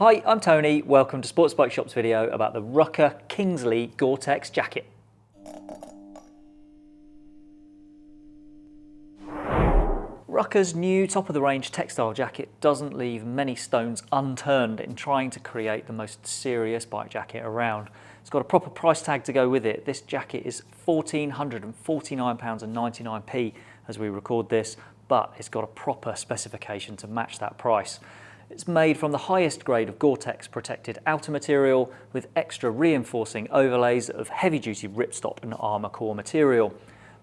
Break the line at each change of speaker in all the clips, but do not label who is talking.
Hi, I'm Tony. Welcome to Sports Bike Shop's video about the Rukka Kingsley Gore-Tex jacket. Rukka's new top-of-the-range textile jacket doesn't leave many stones unturned in trying to create the most serious bike jacket around. It's got a proper price tag to go with it. This jacket is £1,449.99p as we record this, but it's got a proper specification to match that price. It's made from the highest grade of Gore-Tex protected outer material with extra reinforcing overlays of heavy-duty ripstop and Armacor material.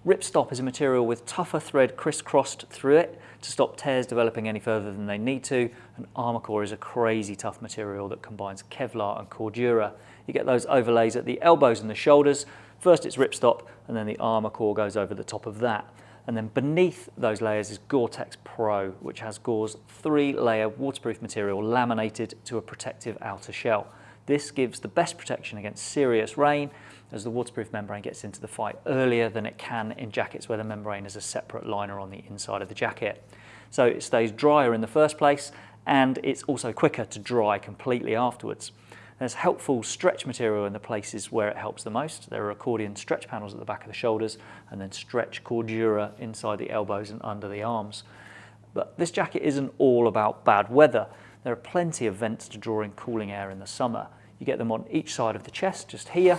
Ripstop is a material with tougher thread crisscrossed through it to stop tears developing any further than they need to, and Armacor is a crazy tough material that combines Kevlar and Cordura. You get those overlays at the elbows and the shoulders. First it's ripstop, and then the Armacor goes over the top of that. And then beneath those layers is Gore-Tex Pro, which has Gore's three-layer waterproof material laminated to a protective outer shell. This gives the best protection against serious rain as the waterproof membrane gets into the fight earlier than it can in jackets where the membrane is a separate liner on the inside of the jacket. So it stays drier in the first place and it's also quicker to dry completely afterwards. There's helpful stretch material in the places where it helps the most. There are accordion stretch panels at the back of the shoulders and then stretch cordura inside the elbows and under the arms. But this jacket isn't all about bad weather. There are plenty of vents to draw in cooling air in the summer. You get them on each side of the chest, just here,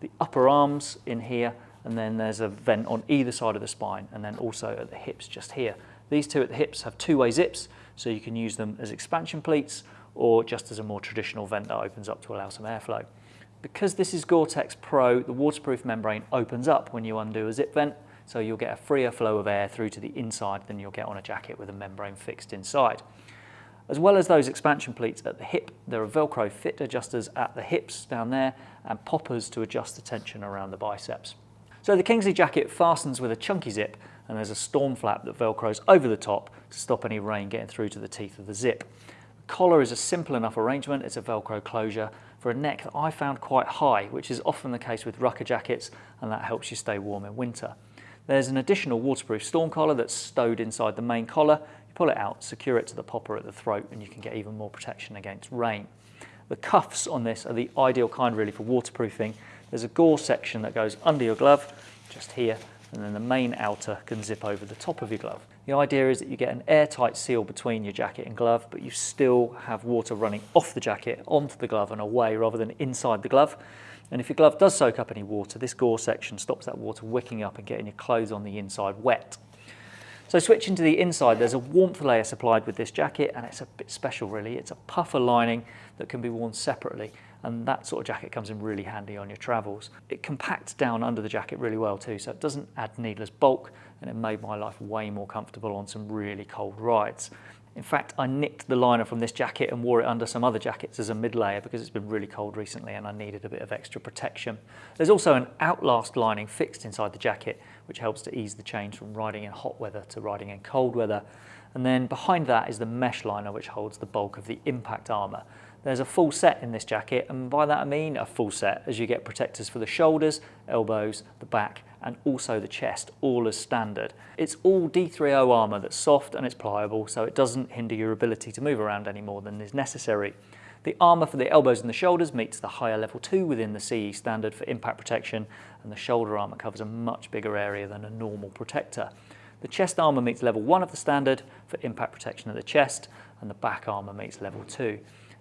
the upper arms in here, and then there's a vent on either side of the spine, and then also at the hips, just here. These two at the hips have two-way zips, so you can use them as expansion pleats or just as a more traditional vent that opens up to allow some airflow. Because this is Gore-Tex Pro, the waterproof membrane opens up when you undo a zip vent, so you'll get a freer flow of air through to the inside than you'll get on a jacket with a membrane fixed inside. As well as those expansion pleats at the hip, there are Velcro fit adjusters at the hips down there and poppers to adjust the tension around the biceps. So the Kingsley jacket fastens with a chunky zip and there's a storm flap that velcros over the top to stop any rain getting through to the teeth of the zip. Collar is a simple enough arrangement, it's a Velcro closure for a neck that I found quite high, which is often the case with Rukka jackets, and that helps you stay warm in winter. There's an additional waterproof storm collar that's stowed inside the main collar. You pull it out, secure it to the popper at the throat, and you can get even more protection against rain. The cuffs on this are the ideal kind really for waterproofing. There's a gore section that goes under your glove, just here, and then the main outer can zip over the top of your glove. The idea is that you get an airtight seal between your jacket and glove, but you still have water running off the jacket onto the glove and away rather than inside the glove. And if your glove does soak up any water, this gore section stops that water wicking up and getting your clothes on the inside wet. So switching to the inside, there's a warmth layer supplied with this jacket and it's a bit special really. It's a puffer lining that can be worn separately and that sort of jacket comes in really handy on your travels. It compacts down under the jacket really well too, so it doesn't add needless bulk and it made my life way more comfortable on some really cold rides. In fact, I nicked the liner from this jacket and wore it under some other jackets as a mid layer because it's been really cold recently and I needed a bit of extra protection. There's also an Outlast lining fixed inside the jacket which helps to ease the change from riding in hot weather to riding in cold weather. And then behind that is the mesh liner which holds the bulk of the impact armour. There's a full set in this jacket and by that I mean a full set as you get protectors for the shoulders, elbows, the back and also the chest, all as standard. It's all D3O armour that's soft and it's pliable so it doesn't hinder your ability to move around any more than is necessary. The armour for the elbows and the shoulders meets the higher level 2 within the CE standard for impact protection and the shoulder armour covers a much bigger area than a normal protector. The chest armour meets level 1 of the standard for impact protection of the chest and the back armour meets level 2.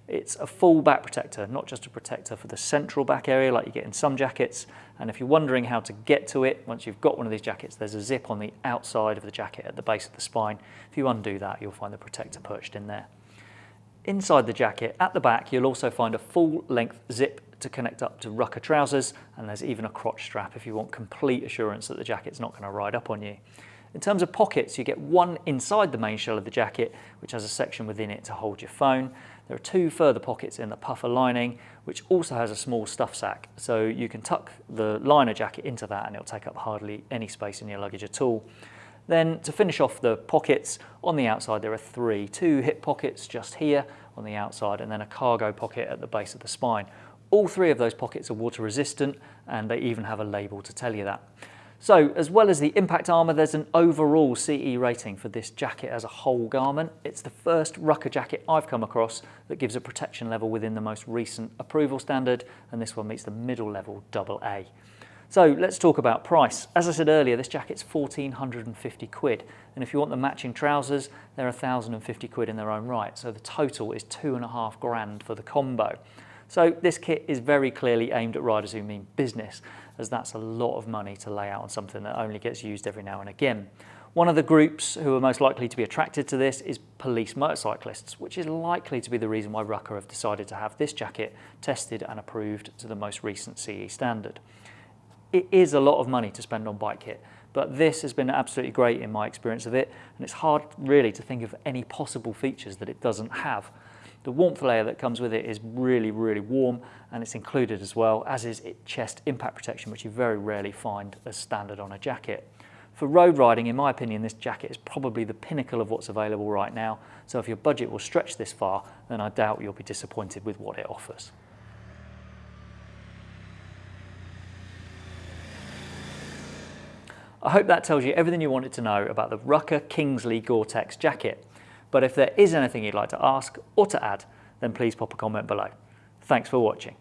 It's a full back protector, not just a protector for the central back area like you get in some jackets. And if you're wondering how to get to it, once you've got one of these jackets, there's a zip on the outside of the jacket at the base of the spine. If you undo that, you'll find the protector perched in there. Inside the jacket, at the back, you'll also find a full-length zip to connect up to Rukka trousers, and there's even a crotch strap if you want complete assurance that the jacket's not going to ride up on you. In terms of pockets, you get one inside the main shell of the jacket, which has a section within it to hold your phone. There are two further pockets in the puffer lining, which also has a small stuff sack. So you can tuck the liner jacket into that and it'll take up hardly any space in your luggage at all. Then to finish off the pockets, on the outside there are three, two hip pockets just here on the outside and then a cargo pocket at the base of the spine. All three of those pockets are water resistant and they even have a label to tell you that. So as well as the impact armour, there's an overall CE rating for this jacket as a whole garment. It's the first Rukka jacket I've come across that gives a protection level within the most recent approval standard, and this one meets the middle level AA. So let's talk about price. As I said earlier, this jacket's 1450 quid. And if you want the matching trousers, they're 1050 quid in their own right. So the total is two and a half grand for the combo. So this kit is very clearly aimed at riders who mean business, as that's a lot of money to lay out on something that only gets used every now and again. One of the groups who are most likely to be attracted to this is police motorcyclists, which is likely to be the reason why Rukka have decided to have this jacket tested and approved to the most recent CE standard. It is a lot of money to spend on bike kit, but this has been absolutely great in my experience of it, and it's hard really to think of any possible features that it doesn't have. The warmth layer that comes with it is really, really warm and it's included as well, as is its chest impact protection, which you very rarely find as standard on a jacket. For road riding, in my opinion, this jacket is probably the pinnacle of what's available right now. So if your budget will stretch this far, then I doubt you'll be disappointed with what it offers. I hope that tells you everything you wanted to know about the Rukka Kingsley Gore-Tex jacket. But if there is anything you'd like to ask or to add, then please pop a comment below. Thanks for watching.